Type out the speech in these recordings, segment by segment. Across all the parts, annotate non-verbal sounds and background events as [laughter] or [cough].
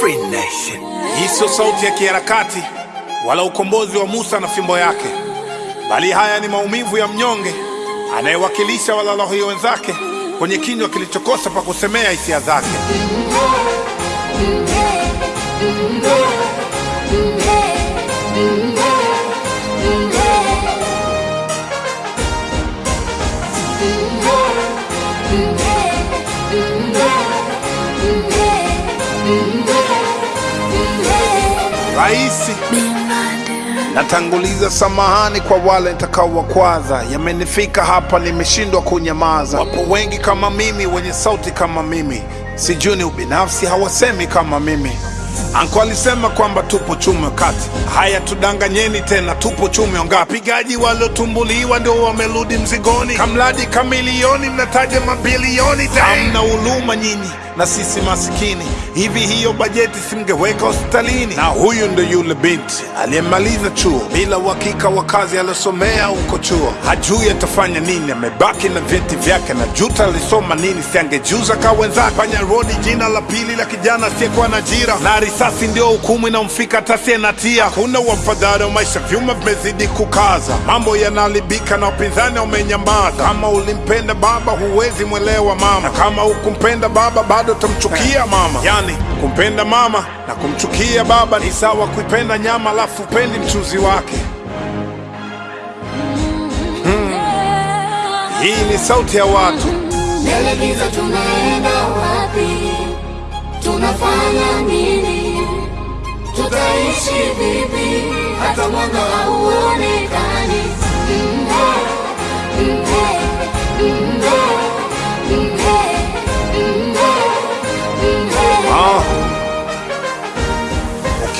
Free Nation. Hii sio sauti ya kiharakati wala ukombozi wa Musa na fimbo yake, bali haya ni maumivu ya mnyonge anayewakilisha walalahoi wenzake kwenye kinywa kilichokosa pa kusemea hisia zake. Raisi, natanguliza samahani kwa wale nitakaowakwaza. Yamenifika hapa, nimeshindwa kunyamaza. Wapo wengi kama mimi, wenye sauti kama mimi, sijui ni ubinafsi, hawasemi kama mimi. Anko alisema kwamba tupo chume kati. Haya, tudanganyeni tena, tupo chume ngapi? Wapigaji waliotumbuliwa ndio wamerudi mzigoni, kamradi kamilioni, mnataja mabilioni. Hamna huluma nyinyi na sisi masikini. Hivi hiyo bajeti simngeweka hospitalini? Na huyu ndo yule binti aliyemaliza chuo bila uhakika wa kazi aliyosomea huko chuo, hajui atafanya nini, amebaki na vyeti vyake na juta alisoma nini, siangejuza ka wenzake. Fanya rodi jina la pili la kijana asiyekuwa na ajira, na risasi ndio hukumu inamfika hata asiye na tia. Kuna wafadhali wa maisha, vyuma vimezidi kukaza, mambo yanaharibika na wapinzani wamenyamaza. Kama ulimpenda baba, huwezi mwelewa mama, na kama hukumpenda baba, bado tamchukia mama. Yani kumpenda mama na kumchukia baba ni sawa kuipenda nyama alafu upendi mchuzi wake. Hii ni sauti ya watu. Mbele giza tunaenda wapi? Tunafanya nini? Tutaishi vipi? Hata mwanga hauonekani.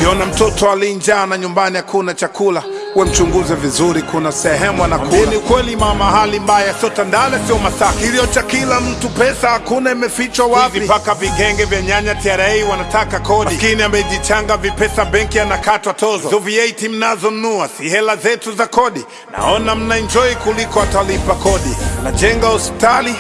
Ukiona mtoto alinjaa na nyumbani hakuna chakula, we mchunguze vizuri, kuna sehemu anakula. Ni kweli mama, hali mbaya, sio Tandale, sio Masaki. Kilio cha kila mtu, pesa hakuna, imefichwa wapi? Mpaka vigenge vya nyanya TRA wanataka kodi, maskini amejichanga vipesa benki, anakatwa tozo. Hizo VAT mnazonunua si hela zetu za kodi, naona mna enjoy kuliko atalipa kodi. Najenga hospitali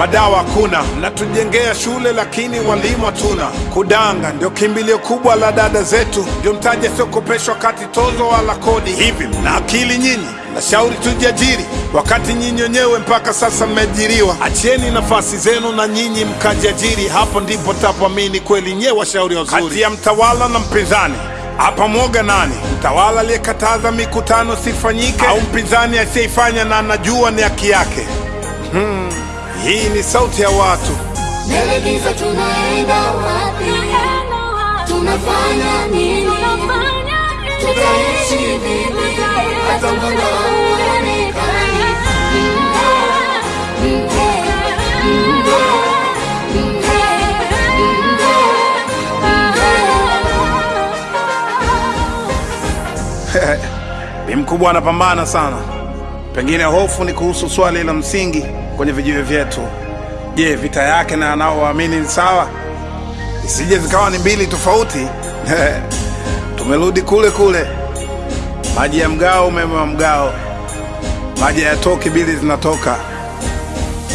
madawa hakuna, mnatujengea shule lakini walimu hatuna. Kudanga ndio kimbilio kubwa la dada zetu, ndio mtaji asiokopeshwa kati tozo wala kodi. Hivi na akili nyinyi? Nashauri tujiajiri, wakati nyinyi wenyewe mpaka sasa mmeajiriwa. Achieni nafasi zenu na nyinyi mkajiajiri, hapo ndipo tapoamini kweli nyewe washauri wazuri. Kati ya mtawala na mpinzani hapa mwoga nani? Mtawala aliyekataza mikutano sifanyike, au mpinzani asiyeifanya na anajua ni haki yake? Hii ni sauti ya watu. Mbele giza tunaenda wapi? Tunafanya nini? Tutaishi vipi? Hata mwanga hauonekani. [laughs] Bi mkubwa anapambana sana. Pengine hofu ni kuhusu swali la msingi kwenye vijiwe vyetu. Je, vita yake na anaowaamini ni sawa? Isije zikawa ni mbili tofauti. [laughs] Tumerudi kule kule, maji ya mgao, umeme wa mgao, maji hayatoki, bili zinatoka.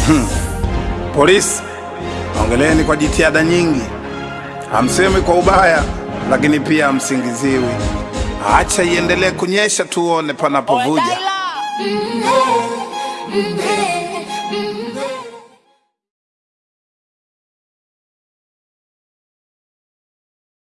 Hmm. Polisi, ongeleni kwa jitihada nyingi, hamsemi kwa ubaya, lakini pia hamsingiziwi. Acha iendelee kunyesha, tuone panapovuja. Mm-hmm.